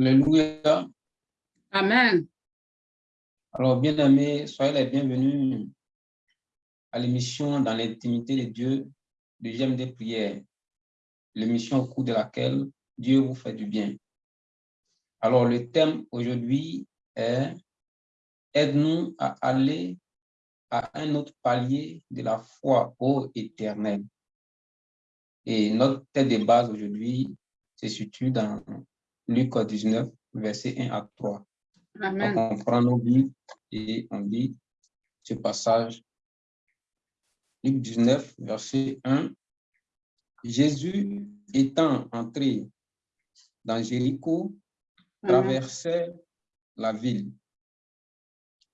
Alléluia. Amen. Alors, bien-aimés, soyez les bienvenus à l'émission Dans l'intimité de Dieu, de J'aime des prières, l'émission au cours de laquelle Dieu vous fait du bien. Alors, le thème aujourd'hui est Aide-nous à aller à un autre palier de la foi au éternel. Et notre tête de base aujourd'hui se situe dans Luc 19, verset 1 à 3. Amen. Donc, on prend nos Bibles et on lit ce passage. Luc 19, verset 1. Jésus étant entré dans Jéricho, traversait la ville.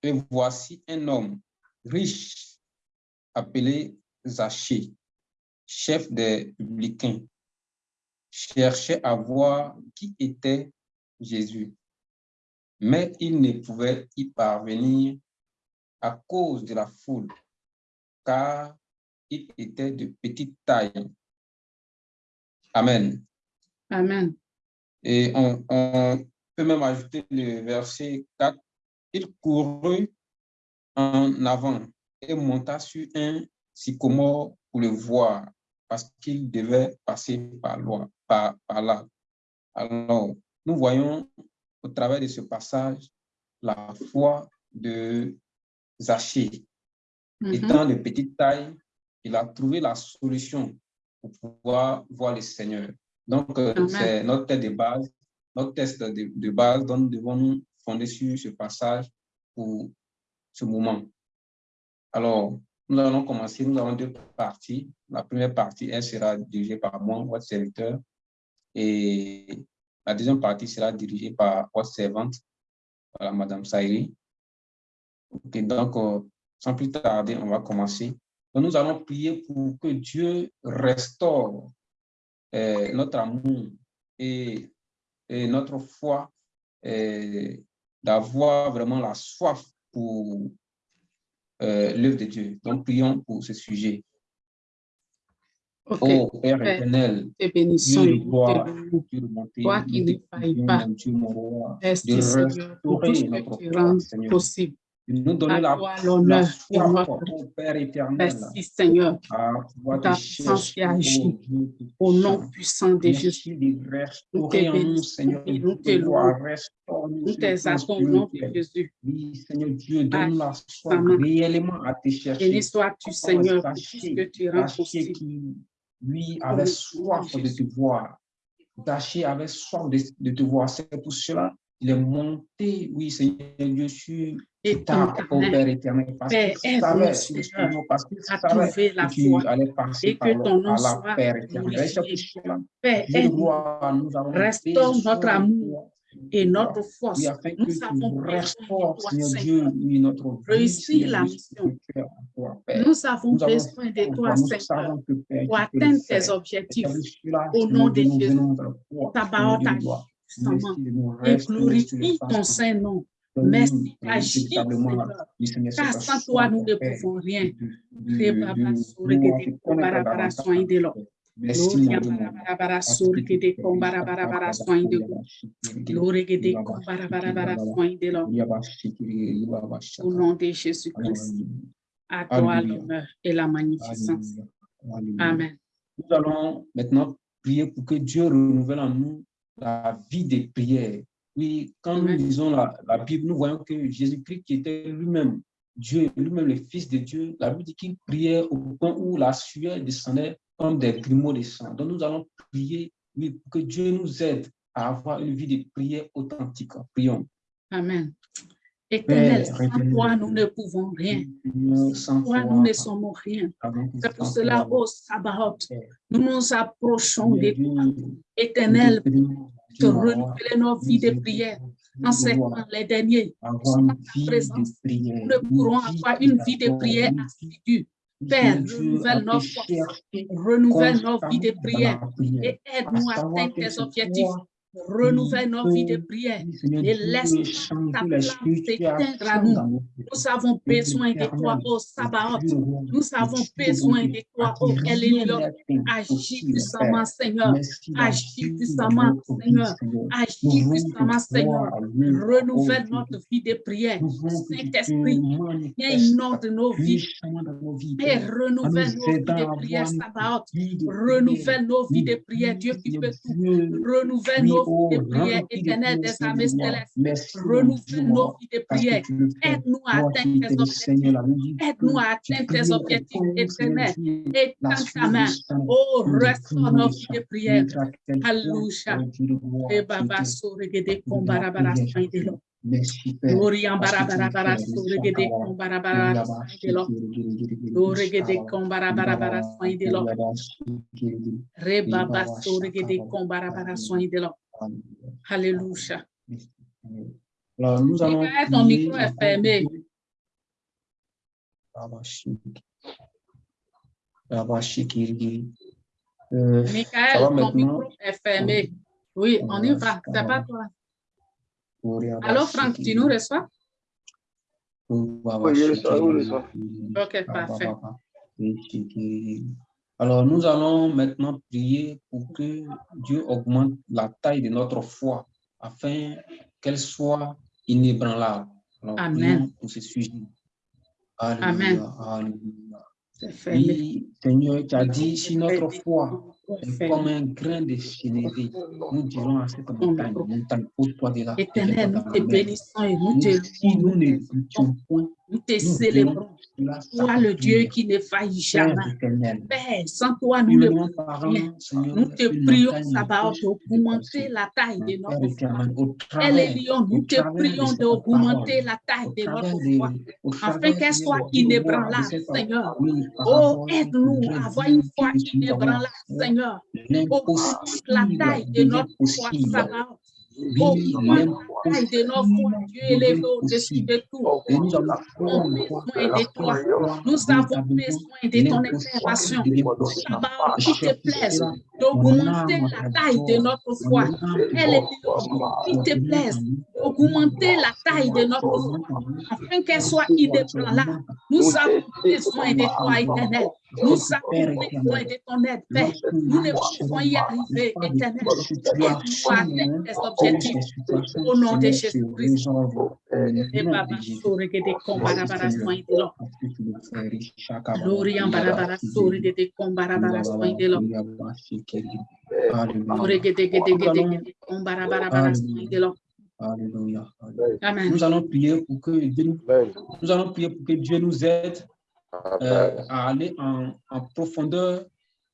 Et voici un homme riche appelé Zachée, chef des publicains, cherchait à voir qui était Jésus. Mais il ne pouvait y parvenir à cause de la foule, car il était de petite taille. Amen. Amen. Et on, on peut même ajouter le verset 4. Il courut en avant et monta sur un sycomore pour le voir, parce qu'il devait passer par, là, par, par là. Alors, nous voyons au travers de ce passage la foi de Zachée. Mhm. Étant de petite taille, il a trouvé la solution pour pouvoir voir le Seigneur. Donc, euh, c'est notre test de base, notre test de, de base dont nous devons nous fonder sur ce passage pour ce moment. Alors, nous allons commencer, nous avons deux parties. La première partie, elle sera dirigée par moi, votre serviteur, et la deuxième partie sera dirigée par votre servante, Madame Saïri. Donc, euh, sans plus tarder, on va commencer. Nous allons prier pour que Dieu restaure euh, notre amour et, et notre foi, euh, d'avoir vraiment la soif pour euh, l'œuvre de Dieu. Donc, prions pour ce sujet. Ok. Oh Père éternel, Te bénissons Dieu. Dieu Toi qui ne failles pas. Merci Seigneur pour tout ce que tu rends possible. Nous donner À la, la soif, notre oh Père éternel, merci Seigneur pour ta te puissance qui agit au nom puissant de Jésus. Nous te bénissons Seigneur, et nous te louons. Nous t'exaltons au nom de. Jésus. Oui, Seigneur Dieu, donne-nous la soif Amen. réellement à te chercher. Béni sois-tu Seigneur pour tout ce Zachée, que tu rends possible. lui, avait soif de te voir. Zachée avait soif de, de te voir. C'est pour cela qu'il est monté, oui, Seigneur Dieu, sur Et ta Père éternel, parce Père, aide-nous, savait, Seigneur, parce savait trouver la que tu allais passer et par, que le- ton nom par soit Père éternel. Père, restaure notre amour et notre Oui, force. afin que Nous tu avons besoin de restaures, toi, Seigneur Dieu, oui, notre Réussir la mission. toi. Nous avons Nous besoin de toi, Seigneur, savons que, pour tu atteindre tes objectifs. Au nom de Jésus, ta parole Et glorifie ton Saint-Nom. Merci, Seigneur, Seigneur, car sans toi, nous ne pouvons rien. Au nom de Jésus-Christ, à toi l'honneur et la magnificence. Amen. Nous allons maintenant prier pour que Dieu renouvelle en nous la vie des prières. Oui, quand nous lisons la, la Bible, nous voyons que Jésus-Christ, qui était lui-même Dieu, lui-même le Fils de Dieu, la Bible dit qu'il priait au point où la sueur descendait comme des grumeaux de sang. Donc nous allons prier, oui, pour que Dieu nous aide à avoir une vie de prière authentique. Prions. Amen. Éternel, sans toi, nous ne pouvons rien. Sans Toi, nous ne sommes rien. que C'est pour sans cela, ô Sabaoth, Père, nous nous approchons de toi. Éternel, roi, renouveler nos vies de prière. En ces temps, les derniers, une ta présence, nous ne pourrons avoir une vie de prière assidue. Père, renouvelle nos forces, renouvelle nos vies de prière. et aide-nous à atteindre tes objectifs. Renouvelle nos vies de prière et laisse ta flamme s'éteindre à nous. Nous avons besoin de toi, ô Sabaoth. Nous avons besoin de toi, ô Elélion. Agis puissamment, Seigneur. Agis puissamment, Seigneur. Agis puissamment, Seigneur. Renouvelle notre vie de prière. Saint-Esprit, viens inonde nos vies et renouvelle nos vies de prière, Sabaoth. Renouvelle nos vies de prière, Dieu qui peut tout. Renouvelle nos vies de prière, éternel des armées célestes. Renouvelle nos vies de prière. Aide-nous à atteindre tes objectifs. Aide-nous à atteindre tes objectifs éternels. Et tends ta main. Oh, restaure nos de prière. Alléluia. Et Baba, Barabarabara, Kombarabara, Kombarabara, Saint-Delo. Rebaba, Sorégede, Kombarabara, Saint-Delo. Alléluia. Alors, nous allons. Michael, ton micro est encore fermé. Euh, Michael, ton maintenant? micro est fermé. Oui, on y va. C'est pas toi? Allô, Franck, tu nous reçois? Oui, je reçois. Ok, parfait. Alors, nous allons maintenant prier pour que Dieu augmente la taille de notre foi afin qu'elle soit inébranlable. Alors, Amen. pour ce sujet. Alléluia, Amen. Alléluia. Oui, Seigneur, tu as dit, si notre foi est comme un grain de sénévé, nous dirons à cette montagne, montagne, pose-toi de là. Éternel, nous te bénissons et nous te si nous n'écoutions point, Nous te célébrons. Toi, le Dieu qui ne faillit jamais. Père, sans toi, nous ne pouvons rien. Nous te prions, se d'augmenter la taille de notre foi. éternel, au Elle travers, est lion, au nous te prions d'augmenter la taille de notre foi, afin qu'elle soit inébranlable, Seigneur. Oh, aide-nous à avoir une foi inébranlable, Seigneur. Augmente la taille de notre foi, possible. De notre foi, l'impossible Dieu élevé devient au-dessus possible. de tout. Et nous avons besoin de quelle toi. foi Nous avons véritablement besoin de ton intervention. Sabaoth, qu'il te plaise d'augmenter la taille de notre foi. Elle est qu'il te plaise d'augmenter la taille de notre foi afin qu'elle soit inébranlable. Nous avons besoin de toi, éternel. Nous avons besoin de ton aide, Père. Nous ne pouvons y arriver, éternel. Aide-nous à atteindre tes objectifs. Au nom de Jésus-Christ. Et Baba, Sorégede, Kombarabara, soin de l'homme. Barabara, soin de soin l'homme. Alléluia. Amen. Nous allons prier pour que Dieu nous, Amen. nous allons prier pour que Dieu nous aide euh, Amen. à aller en, en profondeur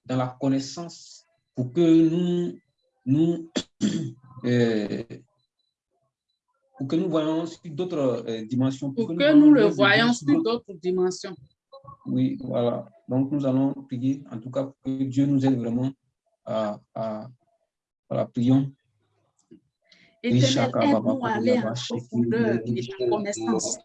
dans la connaissance pour que nous, nous, euh, pour que nous voyons sur d'autres euh, dimensions. Pour que nous le voyons dimensions, sur d'autres dimensions. Oui, voilà. Donc, nous allons prier, en tout cas, pour que Dieu nous aide vraiment à, à, voilà, prions. Éternel, aide-nous à aller en profondeur de ta connaissance.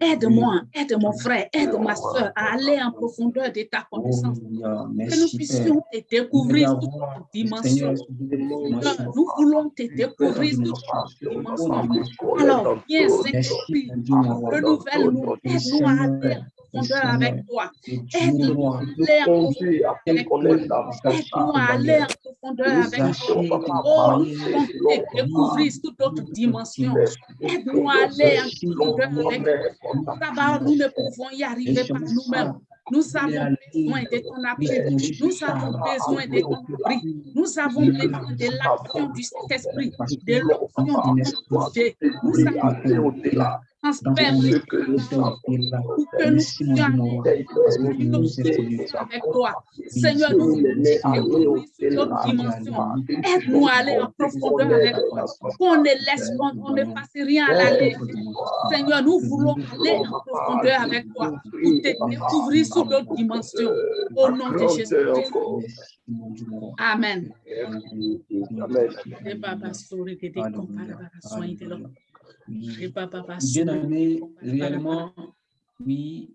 Aide-moi, aide mon frère, aide ma soeur à aller en profondeur de ta connaissance. Alléluia. Que nous puissions te découvrir toutes dimensions. Seigneur, nous voulons te découvrir toutes dimensions. Alors, viens, Saint-Esprit, renouvelle-nous, aide-nous à aller avec toi. Aide-nous à aller en profondeur avec toi. Aide-nous à aller en profondeur avec toi. Oh, découvrir sous d'autres dimensions. Aide-nous à aller en profondeur avec toi. D'abord, nous ne pouvons y arriver par nous-mêmes. Nous avons besoin de ton appui. Nous avons besoin de ton abri. Nous avons besoin de l'action du Saint-Esprit, de l'action ton projet. Nous avons transfert Ce que nous sommes, pour que nous puissions aller avec toi. Seigneur, nous voulons découvrir sur d'autres dimensions. Aide-nous à aller en profondeur avec toi. Qu'on ne laisse, qu'on on ne fasse rien à la légère. Seigneur, nous voulons aller en profondeur avec toi pour te découvrir sur d'autres dimensions. Au nom de. Amen. Amen. Bien aimé, réellement, oui,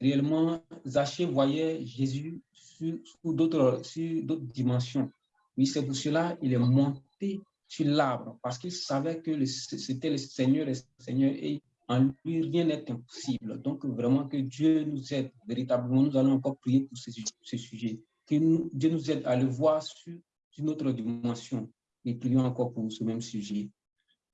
réellement, Zachée voyait Jésus sur, sur d'autres sur d'autres dimensions. Oui, c'est pour cela qu'il est monté sur l'arbre parce qu'il savait que c'était le Seigneur, le Seigneur, et en lui, rien n'est impossible. Donc, vraiment, que Dieu nous aide. Véritablement, nous allons encore prier pour ce, sujet. Que Dieu nous aide à le voir sur une autre dimension. Et prions encore pour ce même sujet.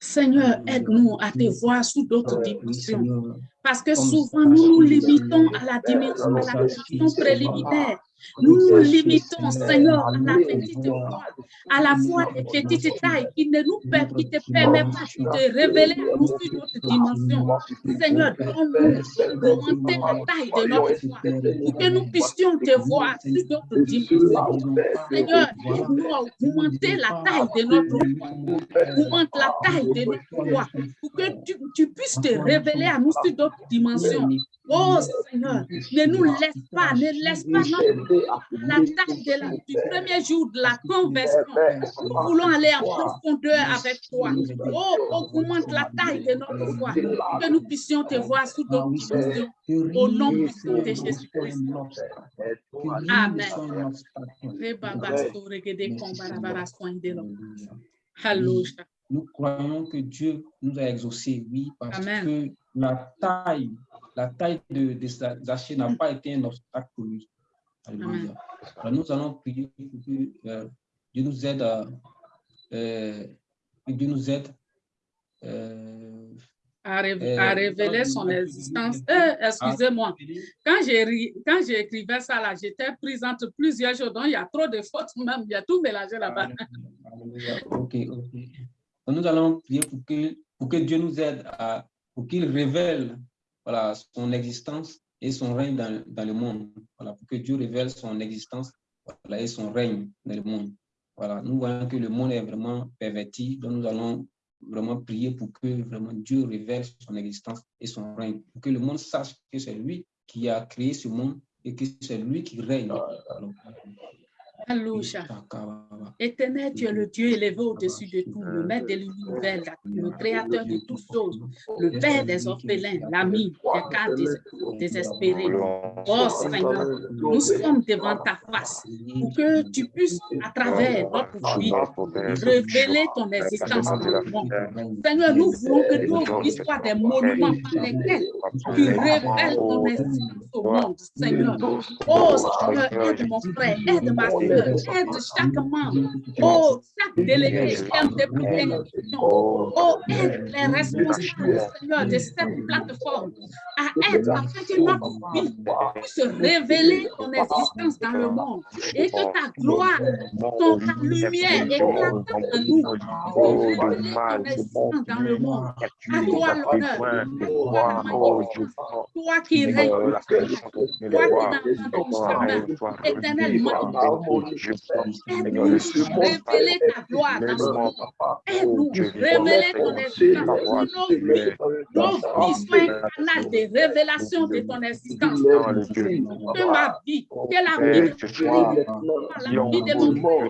Seigneur, aide-nous à te voir sous d'autres dimensions. Parce que souvent, nous nous limitons à la dimension, à la dimension préliminaire. Nous nous limitons, Seigneur, à la petite voix, à la voix des petites tailles qui ne nous qui te permet pas de te révéler à nous sur notre dimension. Seigneur, donne-nous augmenter la taille de notre voix pour que nous puissions te voir sur d'autres dimensions. Seigneur, à augmenter la taille de notre voix, augmente la taille de notre voix pour que tu, tu puisses te révéler à nous sur d'autres dimensions. Oh Seigneur, ne nous laisse pas, ne laisse pas notre, la taille de la, du premier jour de la conversion. Nous voulons aller en profondeur avec toi. Oh, augmente la taille de notre foi, que nous puissions te voir sous d'autres dimensions. Au nom de Jésus-Christ. Amen. Alléluia. Nous croyons que Dieu nous a exaucés, oui, parce que la taille la taille de, de n'a pas été un obstacle pour lui. Alléluia. nous allons prier pour que euh, Dieu nous aide à, euh, Dieu nous aide euh, à, révéler son existence. Excusez-moi, quand j'écrivais ça là, j'étais prise entre plusieurs choses, donc il y a trop de fautes même, il y a tout mélangé là-bas. Ok, ok. nous allons prier pour que, pour que Dieu nous aide à, pour qu'il révèle voilà, son existence et son règne dans, dans, le monde. Voilà, pour que Dieu révèle son existence voilà, et son règne dans le monde. Voilà, nous voyons que le monde est vraiment perverti, donc nous allons vraiment prier pour que vraiment Dieu révèle son existence et son règne, pour que le monde sache que c'est lui qui a créé ce monde et que c'est lui qui règne. Alléluia. Éternel, tu es le Dieu élevé au-dessus de tout, le maître de l'univers, le créateur de toutes choses, le père des orphelins, l'ami des cas désespérés. Oh Seigneur, nous sommes devant ta face pour que tu puisses, à travers notre vie, révéler ton existence dans le monde. Seigneur, nous voulons que nos vies soient des monuments par lesquels tu révèles ton existence au monde, Seigneur. Oh Seigneur, aide mon frère, aide ma soeur, aide chaque membre, oh, chaque délégué qui aime tes prédictions, oh, aide les responsables, Seigneur, de cette plateforme. À être afin que notre vie puisse révéler ton existence dans le monde et que ta gloire, ton, ta lumière éclate en nous, ton existence dans le monde. À toi l'honneur, toi qui règnes, toi qui pas de chemin, éternellement, Aide-nous révéler ta gloire Aide-nous révéler ton existence. Nos vies soient un canal de révélation de ton existence. Que ma vie, que la vie de la vie de mon frère,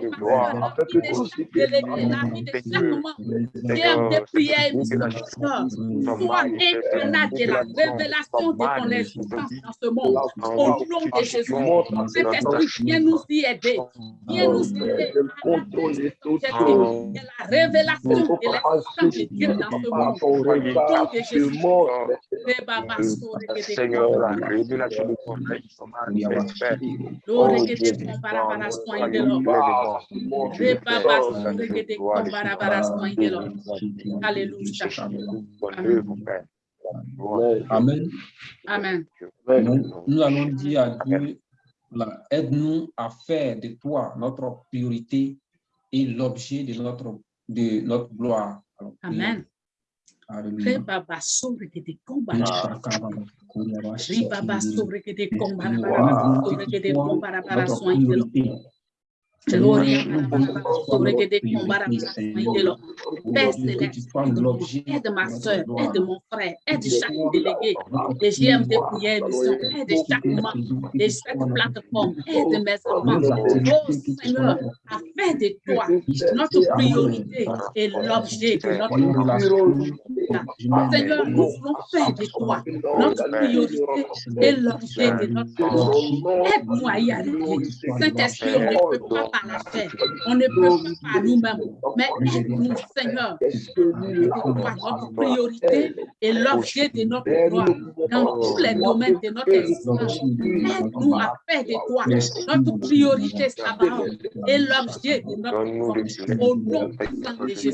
la vie de chaque délégué, la vie de chaque membre tes prières soit un canal de la révélation de ton existence dans ce monde. Au nom de Jésus, cet esprit viens nous y aider. Viens nous aider la révélation de l'existence de Dieu dans ce monde. Au de Jésus. Seigneur, la révélation de ton Alléluia. Amen. Amen. Nous allons dire à Dieu Aide-nous à faire de toi notre priorité et l'objet de notre, de notre gloire. Amen. Rebaba sobre que te combara. Ribaba sobre que te combara sobre que te combara para sobre te combara Père céleste, aide ma soeur, aide mon frère, aide chaque délégué des GM de prière mission, aide chaque membre de chaque plateforme, aide mes enfants. Oh Seigneur, à faire de toi notre priorité et l'objet de notre Seigneur, nous voulons faire de toi notre priorité et l'objet de notre Aide-moi à y arriver. Saint-Esprit, on ne peut pas par la chair. On ne peut pas par nous-mêmes. Mais aide-nous, Seigneur, notre priorité et l'objet de notre gloire dans tous les domaines de notre existence. Aide-nous à faire de toi notre priorité, et l'objet de notre gloire. Au nom puissant de Jésus.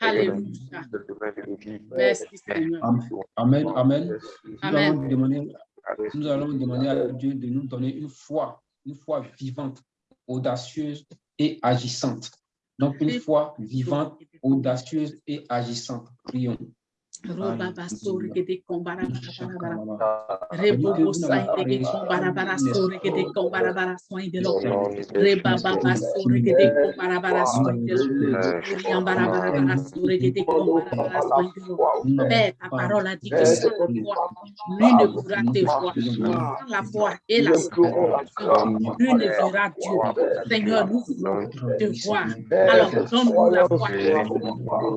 Alléluia. Merci Seigneur. Amen. Amen. Amen. Demander, nous allons demander à Dieu de nous donner une foi, une foi vivante, audacieuse et agissante. Donc, une foi vivante, audacieuse et agissante. Prions. Roba basuri que de combara bara Rebo sai de que combara bara suri que de combara bara soin de lo. Reba baba suri que de combara bara soin de lo. Uriam bara bara bara suri que de combara bara soin de lo. Père, ta parole a dit que sans foi, lui ne pourra te voir. Sans la foi et la satisfaction, lui ne verra Dieu. Seigneur, nous voulons te voir. Alors, donne-nous la foi.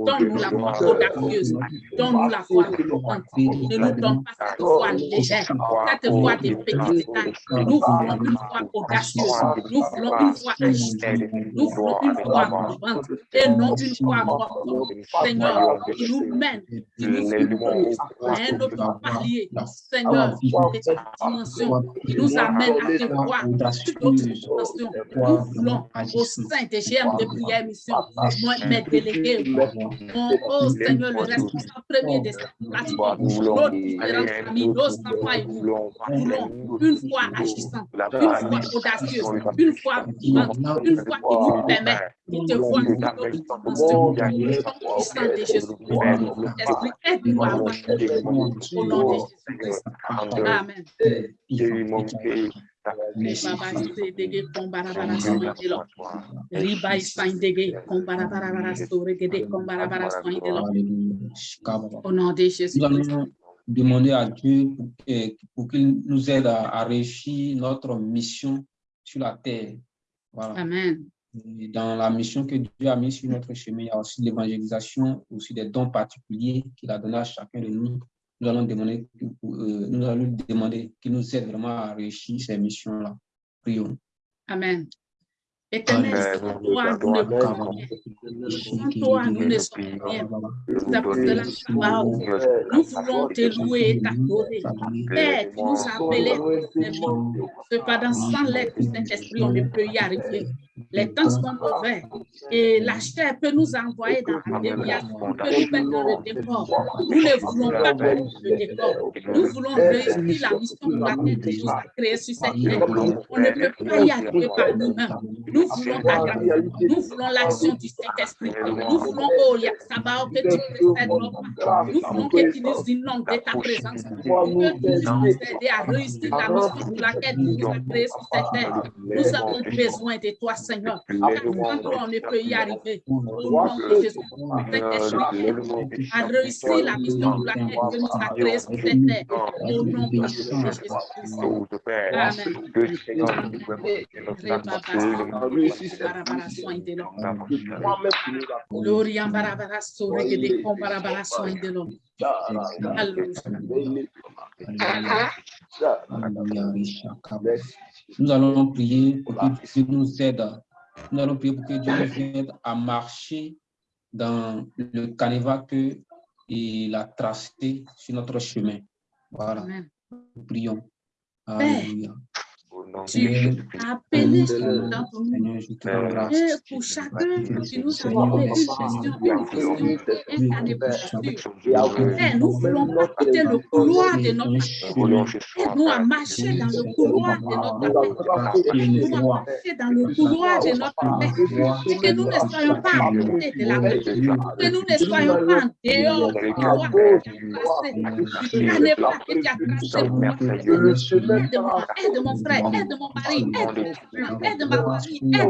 Donne-nous la foi audacieuse. Donne donne-nous la foi vivante. Ne nous donne pas cette foi légère, cette foi de petite taille. Nous voulons une foi audacieuse. Nous voulons une foi agissante. Nous voulons une foi vivante et non une foi morte. Seigneur, qui nous mène, qui nous à un autre palier. Seigneur, de cette dimension qui nous amène à te voir toute autre dimension. Nous voulons au sein des GM de prière mission, moi, mes délégués, mon, oh Seigneur, le responsable premier nos enfants nous voulons une foi agissante, une foi audacieuse, une foi vivante, une foi qui nous permet de te voir notre dimension. De Jésus, Esprit, aide-nous à avoir au nom de Jésus-Christ. Amen. Au nom de Jésus. Nous allons demander à Dieu pour, qu'il nous aide à, à, réussir notre mission sur la terre. Voilà. Amen. Et dans la mission que Dieu a mise sur notre chemin, il y a aussi l'évangélisation, aussi des dons particuliers qu'il a donnés à chacun de nous. Nous allons demander, euh, nous allons demander qu'il nous aide vraiment à réussir ces missions-là. Prions. Amen. Éternel, sans toi, nous ne pouvons rien. Sans toi, nous ne sommes rien. Cela, Shabbat, nous voulons te louer et t'adorer. Père, tu nous as appelés Cependant, sans l'aide du Saint-Esprit, on ne peut y arriver. Les temps sont mauvais et la chair peut nous envoyer dans la déviation, peut nous mettre dans le décor. Nous ne voulons pas mettre le décor. Nous voulons réussir la mission pour laquelle Dieu nous a créés sur cette terre. On ne peut pas y arriver par nous-mêmes. Nous voulons ta grâce. Nous voulons l'action du Saint-Esprit. Nous voulons, oh, Sabbat, que tu précèdes nos pas. Nous voulons que tu nous inondes de ta présence. Que tu nous aides à réussir la mission pour laquelle tu nous as créés sur cette terre. Nous avons besoin de toi, Seigneur. On ne peut y arriver. Au nom de Jésus, Saint-Esprit, à réussir la mission pour laquelle nous as créés sur cette terre. Au nom de Jésus-Christ. Amen. Gloria barabara sore que de con barabara soin de l'homme. Nous allons prier pour que Dieu nous aide. Nous allons prier pour que Dieu nous aide à marcher dans le canevas que il a tracé sur notre chemin. Voilà. Nous prions. Alléluia. Tu as appelé dans ton nom. Et pour chacun, tu nous as donné une vision, une vision, un année Et nous voulons pas quitter le couloir de notre Aide-nous à marcher dans le couloir de notre paix. Aide-nous à marcher dans le couloir de notre paix. Et que nous ne soyons pas à côté de la paix. Que nous ne soyons pas en dehors du couloir que tu as tracé. Du canevas que tu as tracé pour nous. Aide-moi, aide mon frère, aide mon mari, aide mon enfant, aide ma famille, aide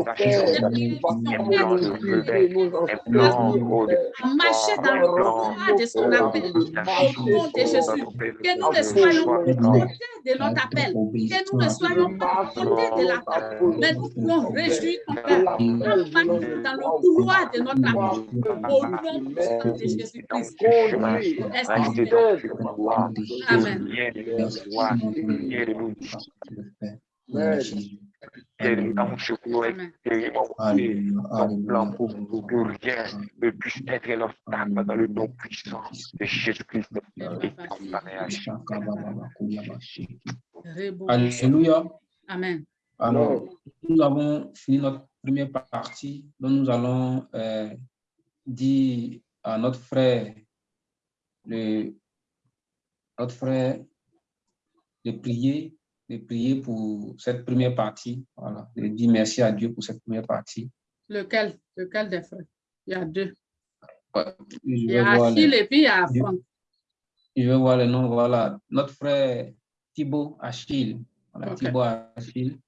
à marcher dans le droit de son appel. Au nom de Jésus, que nous ne soyons pas de notre appel, que nous ne soyons pas côté de l'appel, mais nous pouvons réjouir ton Père, dans le couloir de notre appel, au nom de Jésus-Christ. Amen. Nous avons surtout expérimenté ton plan pour que rien ne puisse être l'obstacle dans le nom puissant de Jésus-Christ. Et ton mariage. Alléluia. Amen. Alors, nous avons fini notre première partie, dont nous allons euh, dire à notre frère, le, notre frère, de prier, de prier pour cette première partie. Voilà, de dire merci à Dieu pour cette première partie. Lequel, lequel des frères? Il y a deux. Ouais, Il y vais a voir Achille les- et puis il y a Franck. Je vais voir le nom, voilà. Notre frère Thibaut Achille. Voilà. Thibaut Achille.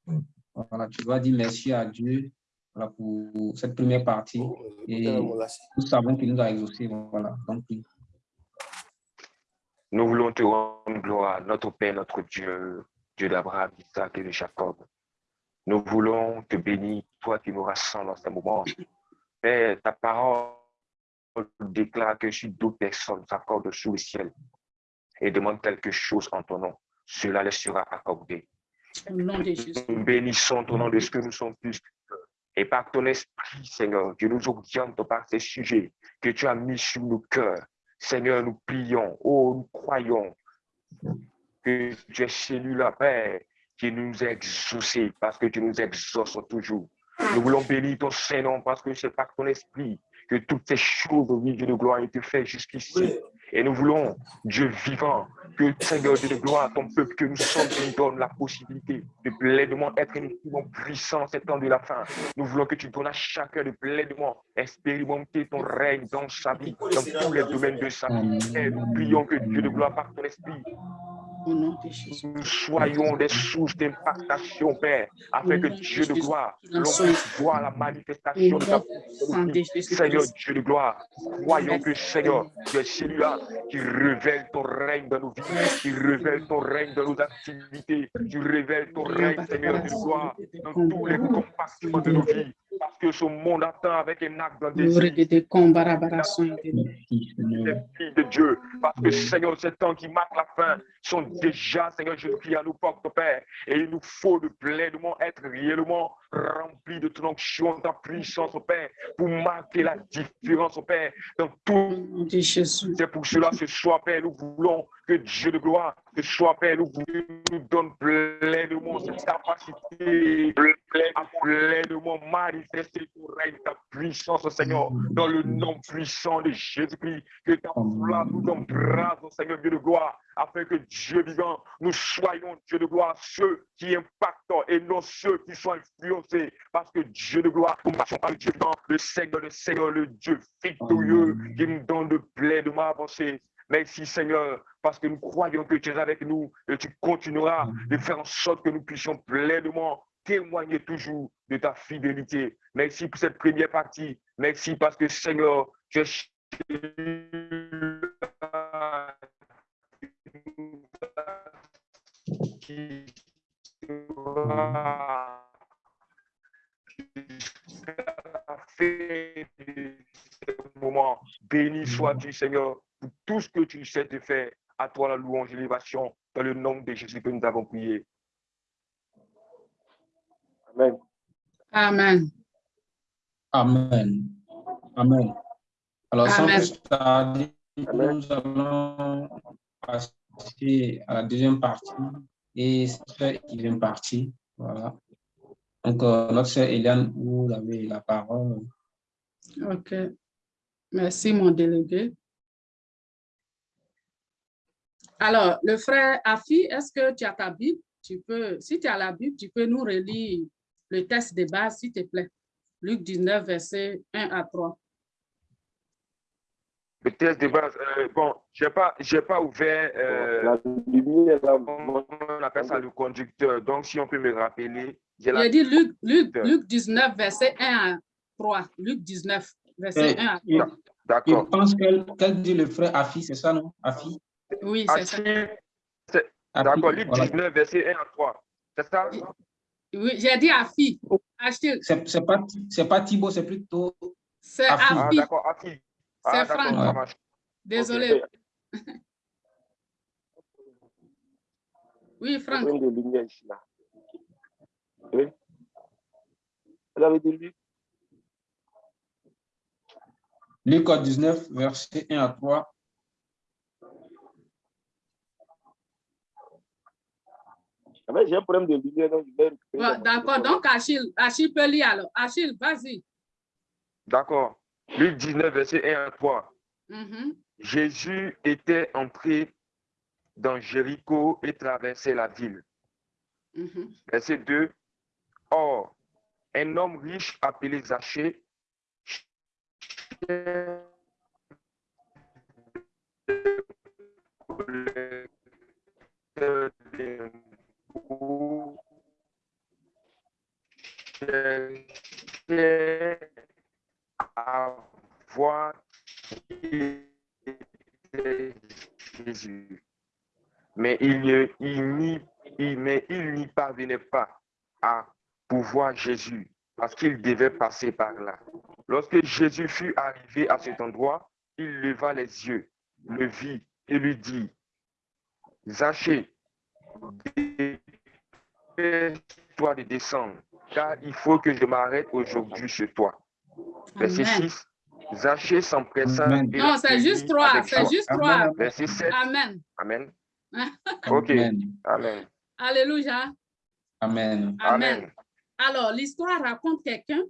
Voilà, tu vas dire merci à Dieu voilà, pour cette première partie. Et nous savons qu'il nous a exaucé. Voilà, donc oui. Nous voulons te rendre gloire, notre Père, notre Dieu, Dieu d'Abraham, d'Isaac et de Jacob. Nous voulons te bénir, toi qui nous rassembles en ce moment. Père, ta parole déclare que si d'autres personnes s'accordent sous le ciel et demandent quelque chose en ton nom, cela leur sera accordé. Nous bénissons ton nom de ce que nous sommes plus. Et par ton esprit, Seigneur, Dieu nous oriente par ces sujets que tu as mis sur nos cœurs. Seigneur, nous prions, oh, nous croyons que tu es celui-là, Père, qui nous a exaucés parce que tu nous exauces toujours. Nous voulons bénir ton Saint-Nom parce que c'est par ton esprit que toutes ces choses, oui, Dieu de gloire, ont été faites jusqu'ici. Et nous voulons, Dieu vivant, que Seigneur Dieu de gloire, ton peuple que nous sommes, tu nous donnes la possibilité de pleinement être un instrument puissant en ces temps de la fin. Nous voulons que tu donnes à chacun de pleinement expérimenter ton règne dans sa vie, dans tous les domaines de sa vie. Et nous prions que Dieu de gloire, par ton esprit, Nous soyons des sources d'impactation, Père, afin que Dieu de gloire, l'on puisse voir la manifestation de ta. Seigneur Dieu de gloire, croyons que Seigneur, tu es celui-là qui révèle ton règne dans nos vies, qui révèle ton règne dans nos activités, tu révèles ton règne, Seigneur Dieu de gloire, dans tous les compartiments de nos vies, parce que ce monde attend avec un acte Seigneur. les filles de Dieu. Parce que, Seigneur, ces temps qui marquent la fin sont déjà, Seigneur, prie à nous porte, Père. Et il nous faut de pleinement être réellement remplis de ton onction, de ta puissance, Père, pour marquer la différence, Père, dans tout. C'est pour cela, ce soir, Père, nous voulons que Dieu de gloire, ce soir, Père, nous, voulons- nous donne pleinement cette capacité à pleinement manifester ton règne, ta puissance, Seigneur, dans le nom puissant de Jésus-Christ, que ta flamme nous embrase, Seigneur Dieu de gloire, afin que Dieu vivant, nous soyons, Dieu de gloire, ceux qui impactent et non ceux qui sont influencés, parce que Dieu de gloire, nous marchons par le Dieu vivant, le Seigneur, le Seigneur, le Dieu victorieux, qui nous donne de pleinement avancer. Merci Seigneur, parce que nous croyons que tu es avec nous et tu continueras de faire en sorte que nous puissions pleinement témoigner toujours de ta fidélité. Merci pour cette première partie. Merci parce que Seigneur, tu es fait de ce moment. Béni sois-tu, Seigneur, pour tout ce que tu sais te faire. À toi la louange et l'élévation, dans le nom de Jésus que nous avons prié. Amen. Amen. Amen. Amen. Alors, sans Amen. plus tarder, nous allons passer à la deuxième partie et cette deuxième partie. Voilà. Donc, euh, notre sœur Eliane, vous avez la parole. OK. Merci, mon délégué. Alors, le frère Afi, est-ce que tu as ta Bible? Tu peux, si tu as la Bible, tu peux nous relire le texte de base, s'il te plaît. Luc 19, verset 1 à 3. Le test de base, euh, bon, je n'ai pas, pas ouvert, euh, la lumière, on appelle ça le conducteur. Donc, si on peut me rappeler. J'ai dit Luc, Luc, Luc 19, verset 1 à 3. Luc 19, verset 1 à 3. D'accord. Je pense qu'elle dit le frère Afi, c'est ça, non? Afi? Oui, c'est ça. D'accord, Luc 19, verset 1 à 3. C'est ça? Oui, j'ai dit Afi. C'est pas, pas Thibaut, c'est plutôt. C'est Afi. Ah, d'accord, Afi. C'est ah, Franck. Désolé. Oui, Franck. Oui. Vous avez dit Luc Luc 19, verset 1 à 3. Ah, j'ai un problème de lumière, donc je vais D'accord, donc Achille, Achille peut lire alors. Achille, vas-y. D'accord. Luc 19, verset 1 à 3. Mm-hmm. Jésus était entré dans Jéricho et traversait la ville. Mm-hmm. Verset 2. Or, un homme riche appelé Zachée voir Jésus. Mais il n'y parvenait pas à pouvoir Jésus parce qu'il devait passer par là. Lorsque Jésus fut arrivé à cet endroit, il leva les yeux, le vit et lui dit, Zachée, toi de descendre, car il faut que je m'arrête aujourd'hui chez toi. Verset 6. Zachée s'empressa. Non, c'est juste trois. C'est juste trois. Verset 7. Amen. Amen. OK. Amen. Alléluia. Amen. Amen. Alors, l'histoire raconte quelqu'un.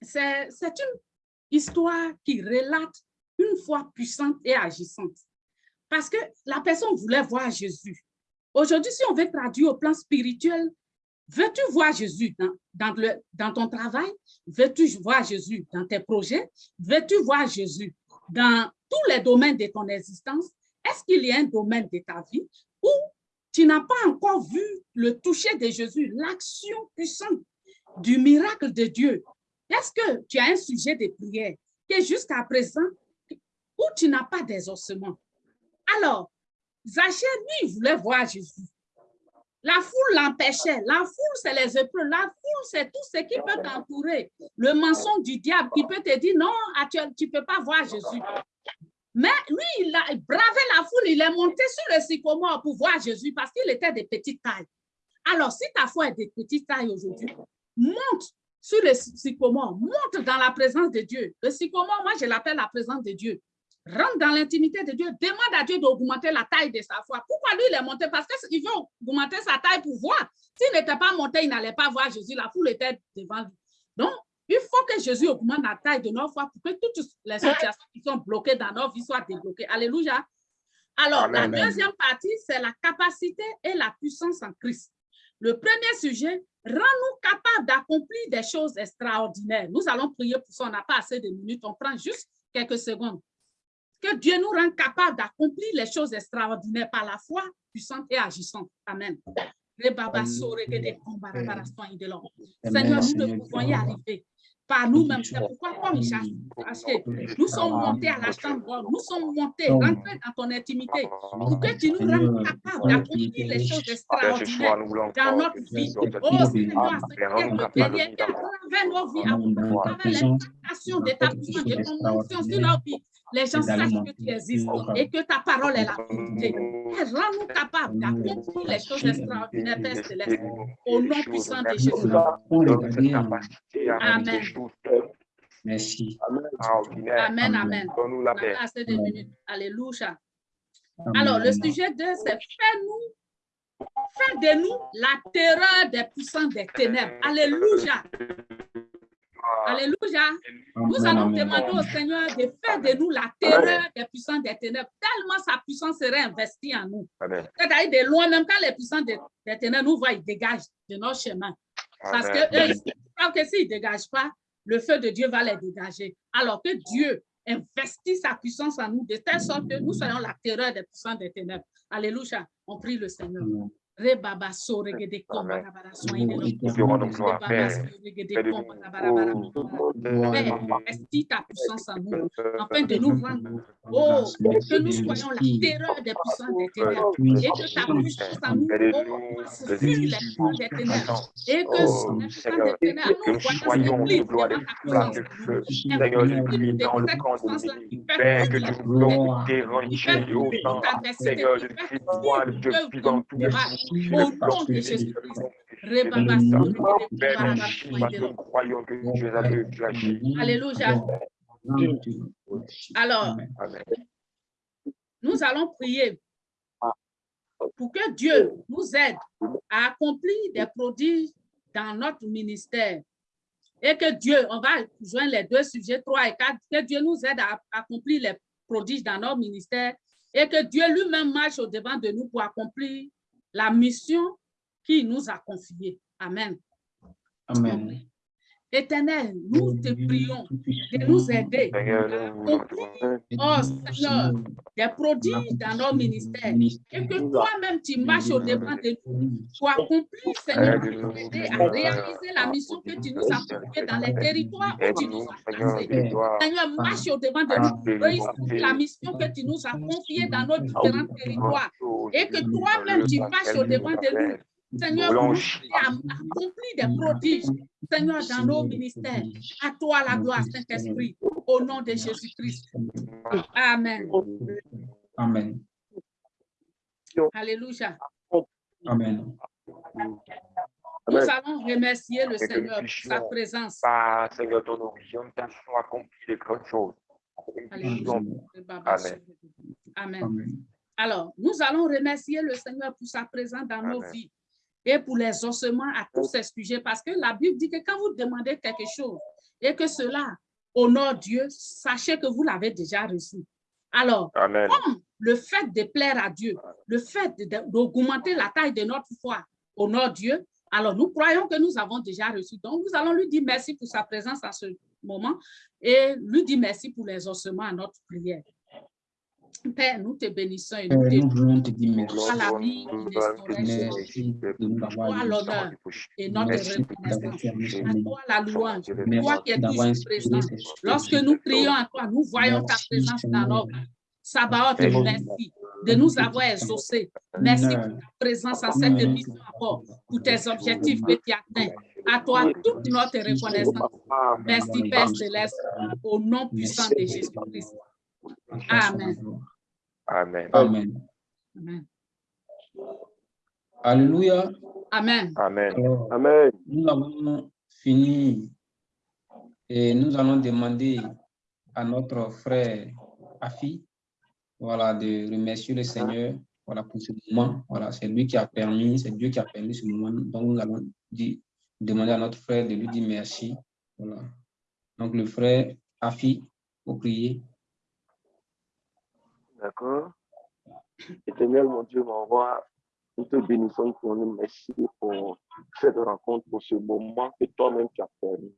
C'est une histoire qui relate une foi puissante et agissante. Parce que la personne voulait voir Jésus. Aujourd'hui, si on veut traduire au plan spirituel, Veux-tu voir Jésus dans, ton travail? Veux-tu voir Jésus dans tes projets? Veux-tu voir Jésus dans tous les domaines de ton existence? Est-ce qu'il y a un domaine de ta vie où tu n'as pas encore vu le toucher de Jésus, l'action puissante du miracle de Dieu? Est-ce que tu as un sujet de prière que jusqu'à présent, où tu n'as pas d'exaucement? Alors, Zachée, lui, voulait voir Jésus. La foule l'empêchait. La foule, c'est les épreuves. La foule, c'est tout ce qui peut t'entourer. Le mensonge du diable qui peut te dire, non, tu ne peux pas voir Jésus. Mais lui, il a bravé la foule, il est monté sur le sycomore pour voir Jésus parce qu'il était de petite taille. Alors, si ta foi est de petite taille aujourd'hui, monte sur le sycomore, monte dans la présence de Dieu. Le sycomore, moi, je l'appelle la présence de Dieu rentre dans l'intimité de Dieu, demande à Dieu d'augmenter la taille de sa foi. Pourquoi lui, il est monté? Parce qu'il veut augmenter sa taille pour voir. S'il n'était pas monté, il n'allait pas voir Jésus. La foule était devant lui. Donc, il faut que Jésus augmente la taille de nos foi pour que toutes les situations qui sont bloquées dans nos vies soient débloquées. Alléluia. Alors, la deuxième partie, c'est la capacité et la puissance en Christ. Le premier sujet, rend-nous capables d'accomplir des choses extraordinaires. Nous allons prier pour ça, on n'a pas assez de minutes, on prend juste quelques secondes. Que Dieu nous rende capable d'accomplir les choses extraordinaires par la foi puissante et agissante. Amen. Seigneur, nous ne pouvons y arriver. Par nous-mêmes. C'est pourquoi, comme nous sommes montés à la chambre, nous sommes montés, rentrés dans ton intimité, pour que tu nous rendes capables d'accomplir les choses extraordinaires dans notre vie. Oh Seigneur, Seigneur, à travers nos vies, à travers l'implantation de ta puissance, de ton onction sur nos vies, les gens sachent que tu existes et que ta parole est la vérité. Rends-nous capables d'accomplir les choses extraordinaires, Père Céleste, au nom puissant de Jésus. Amen. Merci. Amen, amen. On a assez de minutes. Alléluia. Alors, le sujet 2, c'est fais-nous, fais de nous la terreur des puissants des ténèbres. Alléluia. Alléluia. Nous allons demander au Seigneur de faire de nous la terreur des puissants des ténèbres, tellement sa puissance serait investie en nous. C'est-à-dire de loin, même quand les puissants des, ténèbres nous voient, ils dégagent de nos chemins. Parce que eux, ils savent que s'ils ne dégagent pas, le feu de Dieu va les dégager. Alors que Dieu investit sa puissance en nous de telle sorte que nous soyons la terreur des puissants des ténèbres. Alléluia. On prie le Seigneur. Investis ta puissance en nous, afin de nous rendre, oh, que nous soyons la terreur des puissants des ténèbres, et que ta puissance en nous, oh, les puissants des ténèbres, et que les puissants des ténèbres, nous soyons de gloire, de flamme de feu, Seigneur, de dans le camp de Père, que tu nous Seigneur, je crie toi, je vis dans tout le au nom de Jésus-Christ. Alléluia. Alors, nous allons prier pour que Dieu nous aide à accomplir des prodiges dans notre ministère. Et que Dieu, on va joindre les deux sujets, 3 et 4, que Dieu nous aide à accomplir les prodiges dans notre ministère et que Dieu lui-même marche au devant de nous pour accomplir la mission qu'il nous a confiée. Amen. Amen. Éternel, nous te prions de nous aider à accomplir, oh Seigneur, des prodiges dans nos ministères. et que toi-même tu marches au devant de nous pour accomplir, Seigneur, nous aider à réaliser la mission que tu nous as confiée dans les territoires où tu nous as placés. Seigneur, marche au devant de nous, réussir la mission que tu nous as confiée dans nos différents territoires. Et que toi-même tu marches au devant de nous Seigneur, nous accompli des prodiges, Seigneur, dans nos ministères. À toi la gloire, Saint-Esprit, au nom de Jésus-Christ. Amen. Amen. Alléluia. Amen. Nous allons remercier le Seigneur pour sa présence. Seigneur, ton origine, accompli de grandes choses. Amen. Amen. Alors, nous allons remercier le Seigneur pour sa présence dans nos vies et pour les ossements à tous ces sujets, parce que la Bible dit que quand vous demandez quelque chose et que cela honore Dieu, sachez que vous l'avez déjà reçu. Alors, comme le fait de plaire à Dieu, le fait d'augmenter la taille de notre foi honore Dieu, alors nous croyons que nous avons déjà reçu. Donc, nous allons lui dire merci pour sa présence à ce moment et lui dire merci pour les ossements à notre prière. Père, nous te bénissons et nous te voulons te dire merci. Toi la vie, toi l'honneur et notre reconnaissance. À toi la louange, toi qui es toujours présent. Lorsque nous prions à toi, nous voyons ta présence dans notre vie. Sabaoth, merci de nous avoir exaucés. Merci pour ta présence en cette émission encore, pour tes objectifs que tu atteins. À toi, toute notre reconnaissance. Merci, Père Céleste, au nom puissant de Jésus-Christ. Amen. Amen. Amen. Amen. Alléluia. Amen. Amen. Alors, Amen. nous avons fini et nous allons demander à notre frère Afi voilà, de remercier le Seigneur voilà, pour ce moment. Voilà, c'est lui qui a permis, c'est Dieu qui a permis ce moment. Donc, nous allons dire, demander à notre frère de lui dire merci. Voilà. Donc, le frère Afi, pour prier. D'accord Éternel, mon Dieu, mon roi, nous te bénissons pour nous. Merci pour cette rencontre, pour ce moment que toi-même tu as permis.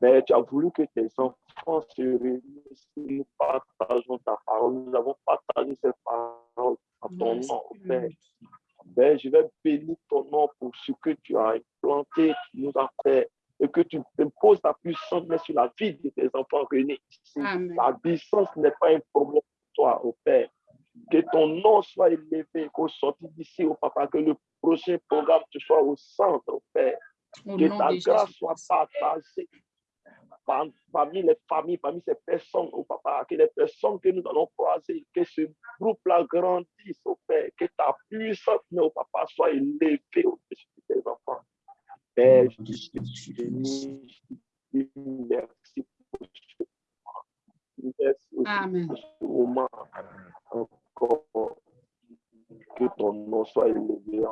Mais tu as voulu que tes enfants se réunissent, nous partageons ta parole. Nous avons partagé cette parole à ton nom, Père. Ben, je vais bénir ton nom pour ce que tu as implanté, tu nous as fait, et que tu imposes ta puissance sur la vie de tes enfants réunis La puissance n'est pas un problème toi, au Père. Que ton nom soit élevé, qu'au sorti d'ici, au Papa, que le prochain programme te soit au centre, au Père. que ta grâce soit partagée parmi les familles, parmi ces personnes, au Papa, que les personnes que nous allons croiser, que ce groupe-là grandisse, au Père, que ta puissance, au Papa, soit élevée au-dessus de tes enfants. Père, je te dis merci pour ce Amen. Encore que ton nom soit élevé